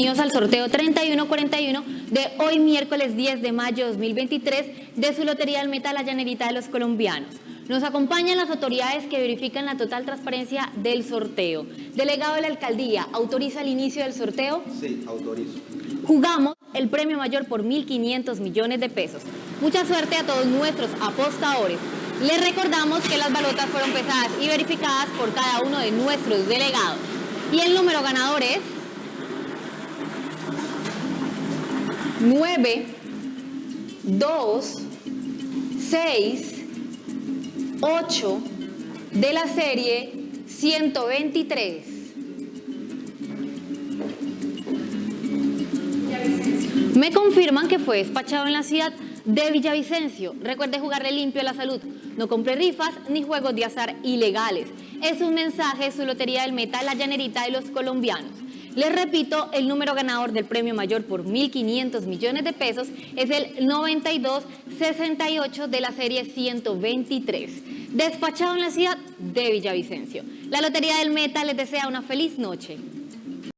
bienvenidos al sorteo 3141 de hoy miércoles 10 de mayo 2023 de su Lotería del Meta La Llanerita de los Colombianos. Nos acompañan las autoridades que verifican la total transparencia del sorteo. Delegado de la Alcaldía, ¿autoriza el inicio del sorteo? Sí, autorizo. Jugamos el premio mayor por 1.500 millones de pesos. Mucha suerte a todos nuestros apostadores. Les recordamos que las balotas fueron pesadas y verificadas por cada uno de nuestros delegados. Y el número ganador es 9, 2, 6, 8 de la serie 123. Me confirman que fue despachado en la ciudad de Villavicencio. Recuerde jugarle limpio a la salud. No compre rifas ni juegos de azar ilegales. Es un mensaje de su Lotería del Meta, la llanerita de los colombianos. Les repito, el número ganador del premio mayor por 1.500 millones de pesos es el 9268 de la serie 123, despachado en la ciudad de Villavicencio. La Lotería del Meta les desea una feliz noche.